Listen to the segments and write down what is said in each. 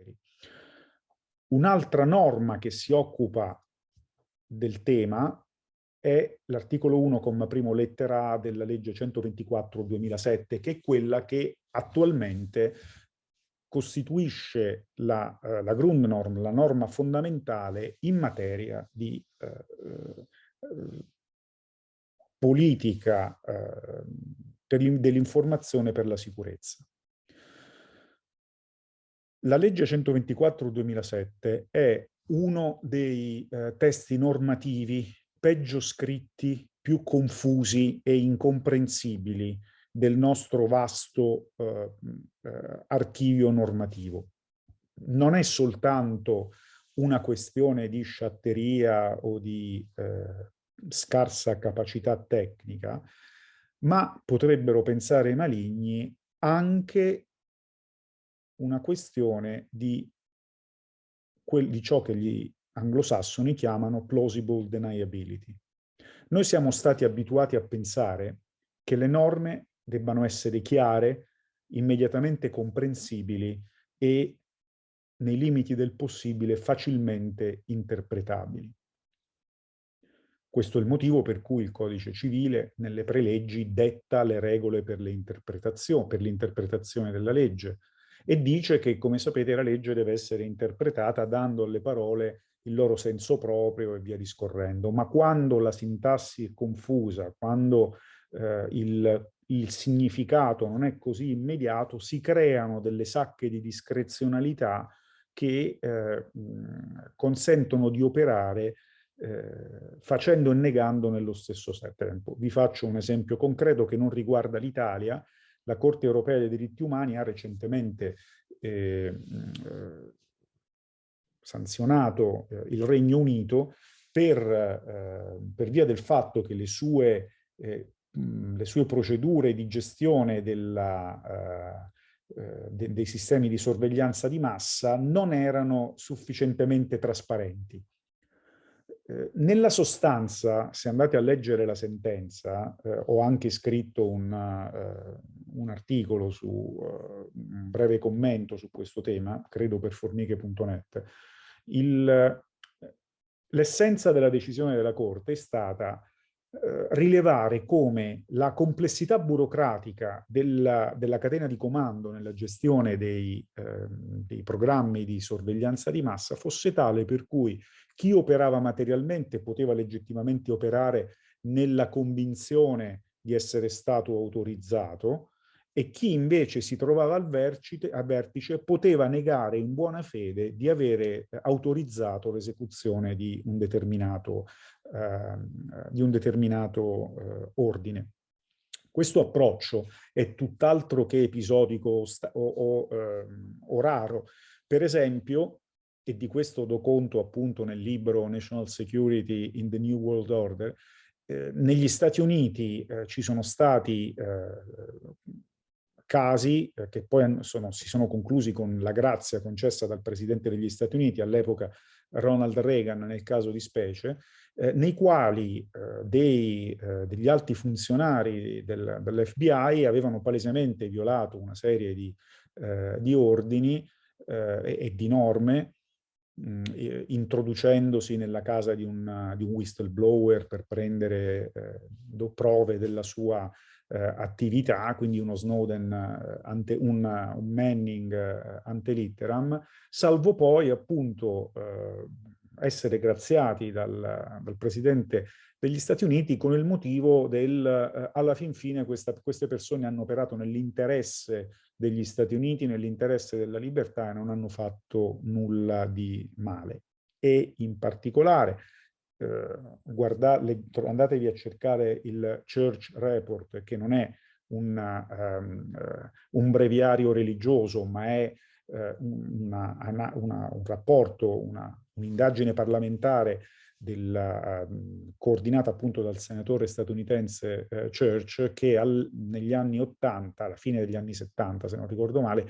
poteri. Un'altra norma che si occupa del tema è l'articolo 1, comma lettera A della legge 124-2007, che è quella che attualmente costituisce la, uh, la Grundnorm, la norma fondamentale in materia di uh, uh, politica dell'informazione per la sicurezza. La legge 124-2007 è uno dei testi normativi peggio scritti, più confusi e incomprensibili del nostro vasto eh, eh, archivio normativo. Non è soltanto una questione di sciatteria o di eh, scarsa capacità tecnica, ma potrebbero pensare i maligni anche una questione di, di ciò che gli anglosassoni chiamano plausible deniability. Noi siamo stati abituati a pensare che le norme debbano essere chiare, immediatamente comprensibili e nei limiti del possibile facilmente interpretabili. Questo è il motivo per cui il codice civile nelle preleggi detta le regole per l'interpretazione della legge e dice che, come sapete, la legge deve essere interpretata dando alle parole il loro senso proprio e via discorrendo. Ma quando la sintassi è confusa, quando eh, il, il significato non è così immediato, si creano delle sacche di discrezionalità che eh, consentono di operare eh, facendo e negando nello stesso tempo. Vi faccio un esempio concreto che non riguarda l'Italia. La Corte europea dei diritti umani ha recentemente eh, sanzionato eh, il Regno Unito per, eh, per, via del fatto che le sue, eh, le sue procedure di gestione della, eh, eh, de, dei sistemi di sorveglianza di massa non erano sufficientemente trasparenti. Eh, nella sostanza, se andate a leggere la sentenza, ho anche scritto un, un articolo su un breve commento su questo tema, credo per formiche.net, l'essenza della decisione della Corte è stata eh, rilevare come la complessità burocratica della, della, catena di comando nella gestione dei, eh, dei programmi di sorveglianza di massa fosse tale per cui chi operava materialmente poteva legittimamente operare nella convinzione di essere stato autorizzato, e chi invece si trovava al vertice, a vertice poteva negare in buona fede di avere eh, autorizzato l'esecuzione di un determinato, eh, di un determinato eh, ordine. Questo approccio è tutt'altro che episodico o, o, eh, o, raro. Per esempio, e di questo do conto appunto nel libro National Security in the New World Order, eh, negli Stati Uniti eh, ci sono stati casi eh, che poi sono, si sono conclusi con la grazia concessa dal Presidente degli Stati Uniti, all'epoca Ronald Reagan nel caso di specie, eh, nei quali eh, dei, eh, degli alti funzionari del, dell'FBI avevano palesemente violato una serie di, eh, di ordini eh, e, e, di norme mh, introducendosi nella casa di un, di un whistleblower per prendere prove della sua eh, attività, quindi uno Snowden, eh, ante, un, un, Manning eh, ante litteram, salvo poi appunto eh, essere graziati dal, dal, Presidente degli Stati Uniti con il motivo del, eh, alla fin fine questa, queste persone hanno operato nell'interesse degli Stati Uniti, nell'interesse della libertà e non hanno fatto nulla di male. E in particolare eh, guardate, andatevi a cercare il Church Report, che non è una, um, uh, un breviario religioso, ma è uh, una, una, un rapporto, un'indagine parlamentare della, uh, coordinata appunto dal senatore statunitense uh, Church che al, negli anni 80, alla fine degli anni 70 se non ricordo male,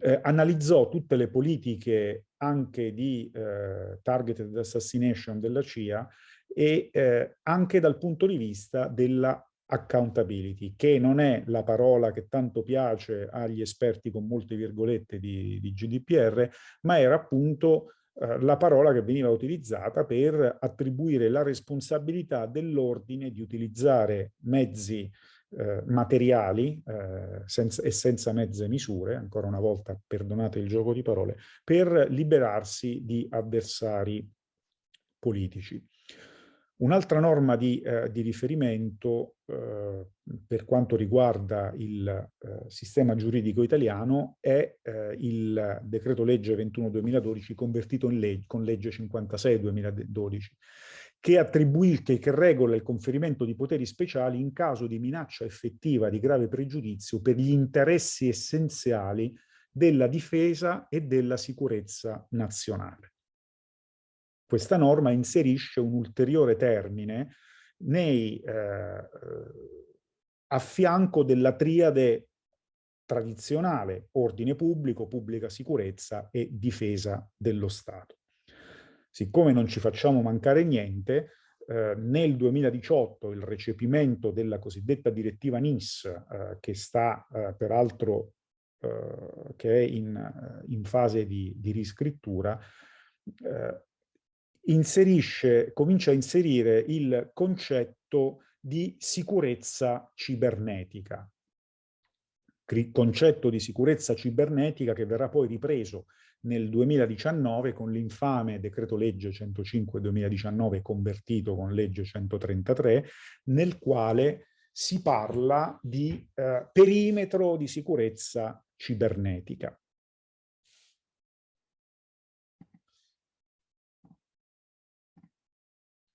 eh, analizzò tutte le politiche anche di eh, targeted assassination della CIA e eh, anche dal punto di vista della accountability, che non è la parola che tanto piace agli esperti con molte virgolette di, di GDPR, ma era appunto eh, la parola che veniva utilizzata per attribuire la responsabilità dell'ordine di utilizzare mezzi eh, materiali eh, senza, e senza mezze misure, ancora una volta perdonate il gioco di parole, per liberarsi di avversari politici. Un'altra norma di, eh, di riferimento eh, per quanto riguarda il eh, sistema giuridico italiano è eh, il decreto legge 21-2012 convertito in legge, con legge 56-2012 che attribuisce, che regola il conferimento di poteri speciali in caso di minaccia effettiva di grave pregiudizio per gli interessi essenziali della difesa e della sicurezza nazionale. Questa norma inserisce un ulteriore termine nei, eh, a fianco della triade tradizionale, ordine pubblico, pubblica sicurezza e difesa dello Stato. Siccome non ci facciamo mancare niente, eh, nel 2018 il recepimento della cosiddetta direttiva NIS, eh, che sta eh, peraltro eh, che è in, in fase di, di riscrittura, eh, inserisce, comincia a inserire il concetto di sicurezza cibernetica. Concetto di sicurezza cibernetica che verrà poi ripreso nel 2019 con l'infame decreto legge 105-2019 convertito con legge 133, nel quale si parla di eh, perimetro di sicurezza cibernetica.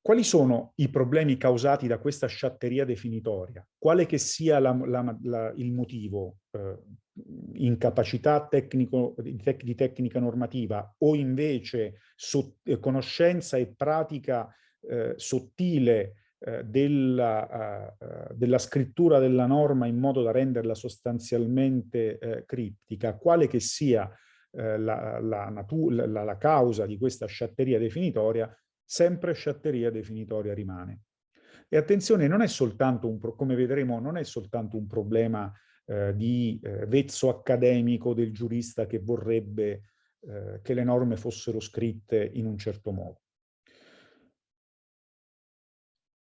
Quali sono i problemi causati da questa sciatteria definitoria? Quale che sia la, la, la, il motivo, eh, incapacità tecnico, tec, di tecnica normativa o invece so, eh, conoscenza e pratica eh, sottile eh, della, eh, della, scrittura della norma in modo da renderla sostanzialmente eh, criptica, quale che sia la, la, la causa di questa sciatteria definitoria, sempre sciatteria definitoria rimane. E attenzione, non è soltanto un, come vedremo, non è soltanto un problema eh, di eh, vezzo accademico del giurista che vorrebbe eh, che le norme fossero scritte in un certo modo.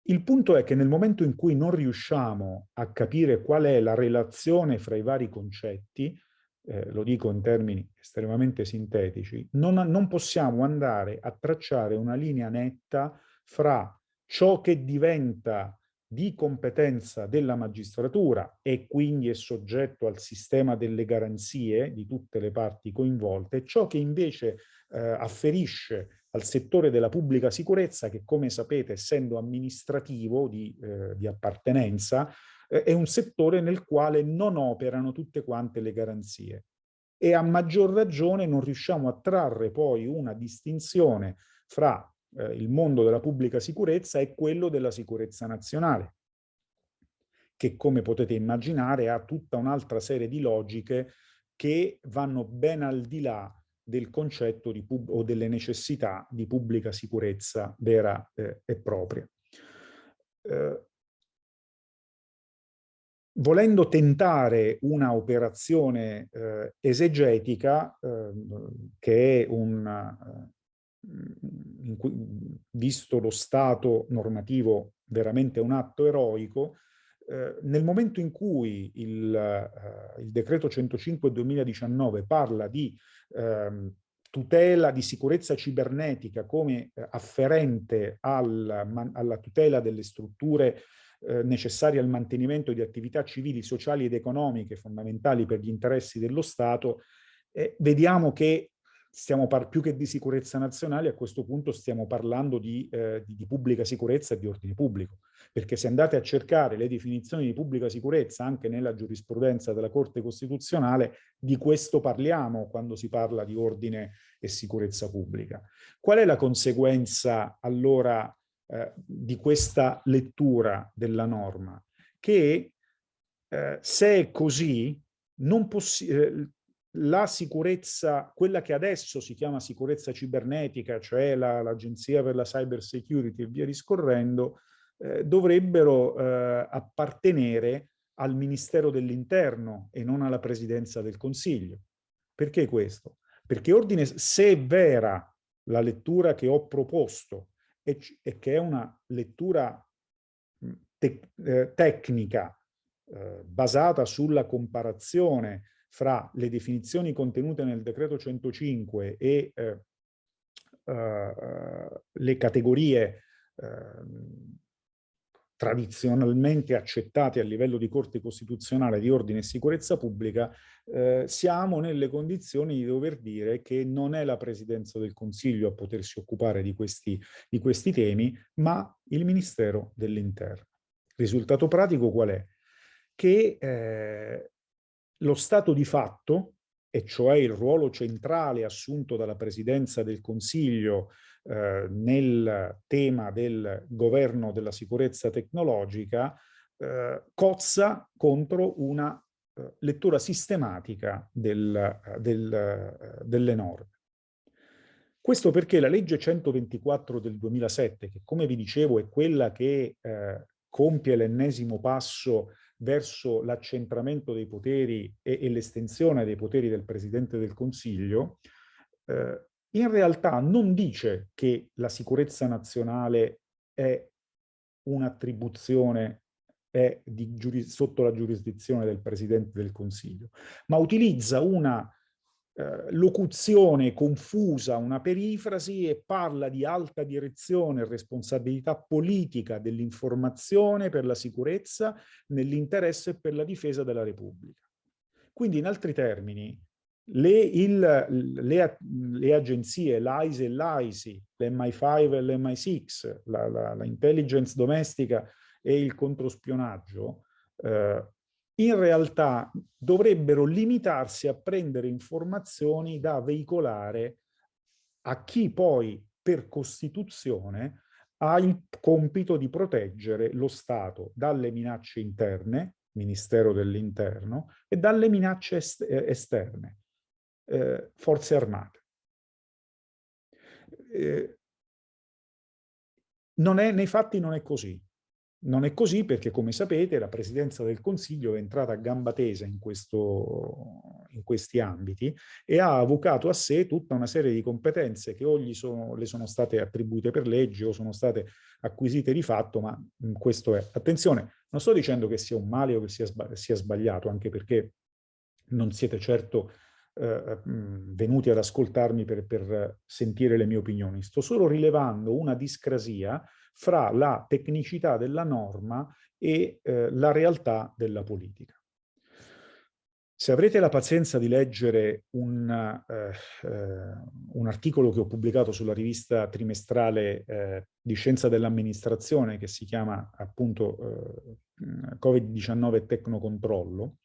Il punto è che nel momento in cui non riusciamo a capire qual è la relazione fra i vari concetti, eh, lo dico in termini estremamente sintetici, non, non possiamo andare a tracciare una linea netta fra ciò che diventa di competenza della magistratura e quindi è soggetto al sistema delle garanzie di tutte le parti coinvolte, ciò che invece eh, afferisce al settore della pubblica sicurezza che come sapete essendo amministrativo di, eh, di appartenenza è un settore nel quale non operano tutte quante le garanzie e a maggior ragione non riusciamo a trarre poi una distinzione fra eh, il mondo della pubblica sicurezza e quello della sicurezza nazionale, che come potete immaginare ha tutta un'altra serie di logiche che vanno ben al di là del concetto di o delle necessità di pubblica sicurezza vera eh, e propria. Eh, volendo tentare una operazione eh, esegetica, eh, che è un, eh, cui, visto lo stato normativo, veramente un atto eroico, eh, nel momento in cui il, eh, il decreto 105 2019 parla di ehm, tutela di sicurezza cibernetica come afferente al, alla tutela delle strutture eh, necessari al mantenimento di attività civili, sociali ed economiche fondamentali per gli interessi dello Stato, eh, vediamo che stiamo più che di sicurezza nazionale, a questo punto stiamo parlando di, eh, di, di, pubblica sicurezza e di ordine pubblico, perché se andate a cercare le definizioni di pubblica sicurezza anche nella giurisprudenza della Corte Costituzionale, di questo parliamo quando si parla di ordine e sicurezza pubblica. Qual è la conseguenza allora eh, di questa lettura della norma, che eh, se è così, non eh, la sicurezza, quella che adesso si chiama sicurezza cibernetica, cioè l'Agenzia la, per la Cyber Security e via discorrendo, eh, dovrebbero eh, appartenere al Ministero dell'Interno e non alla Presidenza del Consiglio. Perché questo? Perché ordine, se è vera la lettura che ho proposto e, e che è una lettura te, eh, tecnica eh, basata sulla comparazione fra le definizioni contenute nel decreto 105 e eh, eh, le categorie ehm, tradizionalmente accettate a livello di Corte Costituzionale di ordine e sicurezza pubblica, eh, siamo nelle condizioni di dover dire che non è la Presidenza del Consiglio a potersi occupare di questi, di questi temi, ma il Ministero dell'Interno. Risultato pratico qual è? Che eh, lo stato di fatto, e cioè il ruolo centrale assunto dalla Presidenza del Consiglio eh, nel tema del governo della sicurezza tecnologica eh, cozza contro una eh, lettura sistematica del, del, eh, delle norme. Questo perché la legge 124 del 2007, che come vi dicevo è quella che eh, compie l'ennesimo passo verso l'accentramento dei poteri e, e l'estensione dei poteri del Presidente del Consiglio, eh, in realtà non dice che la sicurezza nazionale è un'attribuzione sotto la giurisdizione del Presidente del Consiglio, ma utilizza una eh, locuzione confusa, una perifrasi e parla di alta direzione e responsabilità politica dell'informazione per la sicurezza nell'interesse e per la difesa della Repubblica. Quindi in altri termini le, il, le, le agenzie, l'AISE e l'AISI, l'MI5 e l'MI6, la, intelligence domestica e il controspionaggio, eh, in realtà dovrebbero limitarsi a prendere informazioni da veicolare a chi poi per Costituzione ha il compito di proteggere lo Stato dalle minacce interne, Ministero dell'Interno, e dalle minacce est esterne, eh, forze armate. Eh, non è, nei fatti non è così. Non è così perché, come sapete, la Presidenza del Consiglio è entrata a gamba tesa in, questo, in questi ambiti e ha avvocato a sé tutta una serie di competenze che o gli sono, le sono state attribuite per legge o sono state acquisite di fatto, ma questo è. Attenzione, non sto dicendo che sia un male o che sia, sia sbagliato, anche perché non siete certo eh, venuti ad ascoltarmi per, per sentire le mie opinioni. Sto solo rilevando una discrasia fra la tecnicità della norma e eh, la realtà della politica. Se avrete la pazienza di leggere un, eh, eh, un, articolo che ho pubblicato sulla rivista trimestrale eh, di scienza dell'amministrazione che si chiama appunto eh, Covid-19 Tecnocontrollo,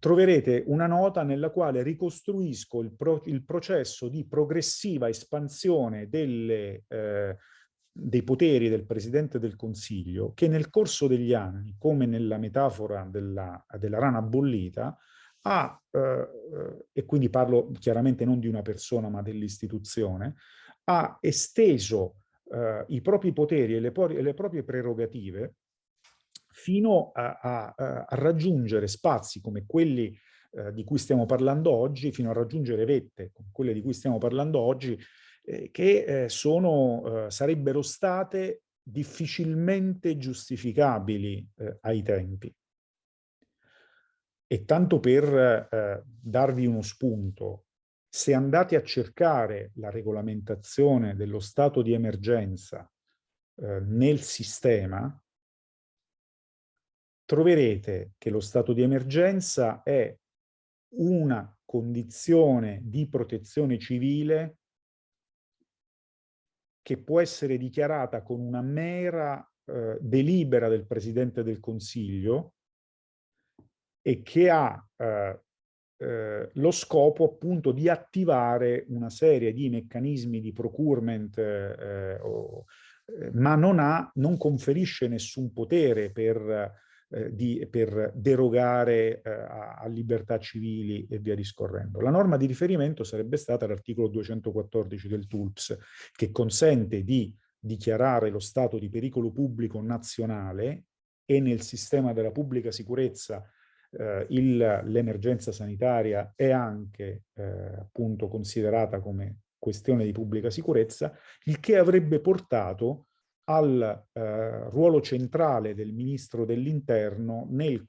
troverete una nota nella quale ricostruisco il, pro il processo di progressiva espansione delle, eh, dei poteri del Presidente del Consiglio che nel corso degli anni, come nella metafora della, della rana bollita, ha, eh, e quindi parlo chiaramente non di una persona ma dell'istituzione, ha esteso eh, i propri poteri e le, e le proprie prerogative fino a, a, a raggiungere spazi come quelli eh, di cui stiamo parlando oggi, fino a raggiungere vette come quelle di cui stiamo parlando oggi, eh, che eh, sono, eh, sarebbero state difficilmente giustificabili eh, ai tempi. E tanto per eh, darvi uno spunto, se andate a cercare la regolamentazione dello stato di emergenza nel sistema, troverete che lo stato di emergenza è una condizione di protezione civile che può essere dichiarata con una mera eh, delibera del Presidente del Consiglio e che ha eh, eh, lo scopo appunto di attivare una serie di meccanismi di procurement, eh, o, eh, ma non, ha, non conferisce nessun potere per eh, di, per derogare eh, a, a, libertà civili e via discorrendo. La norma di riferimento sarebbe stata l'articolo 214 del TULPS, che consente di dichiarare lo stato di pericolo pubblico nazionale e nel sistema della pubblica sicurezza eh, l'emergenza sanitaria è anche eh, appunto considerata come questione di pubblica sicurezza, il che avrebbe portato al eh, ruolo centrale del ministro dell'interno di,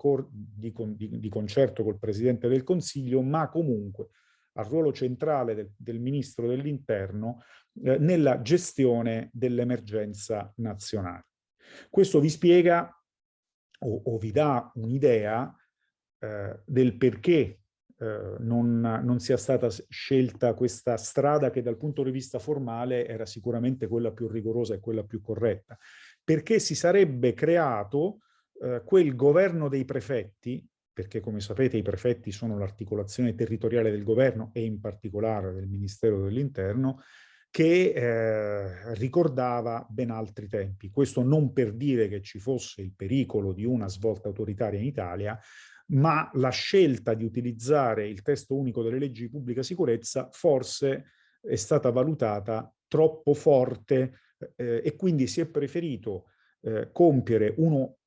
di, di, concerto col Presidente del Consiglio, ma comunque al ruolo centrale del, del ministro dell'interno eh, nella gestione dell'emergenza nazionale. Questo vi spiega o, o vi dà un'idea eh, del perché eh, non, non, sia stata scelta questa strada che dal punto di vista formale era sicuramente quella più rigorosa e quella più corretta, perché si sarebbe creato eh, quel governo dei prefetti, perché come sapete i prefetti sono l'articolazione territoriale del governo e in particolare del Ministero dell'Interno, che eh, ricordava ben altri tempi. Questo non per dire che ci fosse il pericolo di una svolta autoritaria in Italia, ma la scelta di utilizzare il testo unico delle leggi di pubblica sicurezza forse è stata valutata troppo forte eh, e quindi si è preferito eh, compiere uno,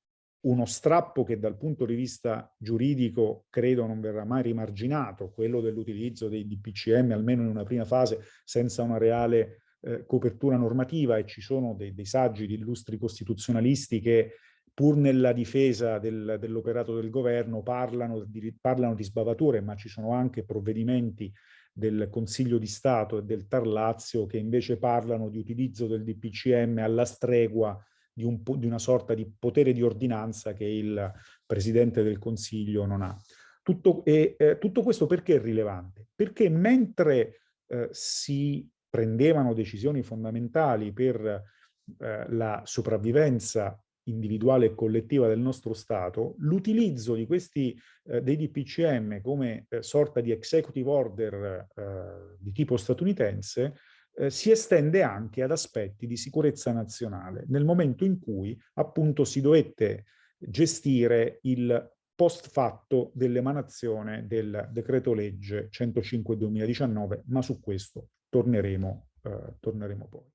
uno strappo che dal punto di vista giuridico credo non verrà mai rimarginato, quello dell'utilizzo dei DPCM almeno in una prima fase senza una reale eh, copertura normativa e ci sono dei, dei saggi di illustri costituzionalisti che pur nella difesa del, dell'operato del governo parlano di, parlano di sbavature, ma ci sono anche provvedimenti del Consiglio di Stato e del Tarlazio che invece parlano di utilizzo del DPCM alla stregua di, un, di una sorta di potere di ordinanza che il Presidente del Consiglio non ha. Tutto, e, eh, tutto questo perché è rilevante? Perché mentre eh, si prendevano decisioni fondamentali per eh, la sopravvivenza individuale e collettiva del nostro Stato, l'utilizzo di questi eh, dei DPCM come eh, sorta di executive order eh, di tipo statunitense eh, si estende anche ad aspetti di sicurezza nazionale, nel momento in cui appunto si dovette gestire il post fatto dell'emanazione del decreto legge 105-2019, ma su questo torneremo, eh, torneremo poi.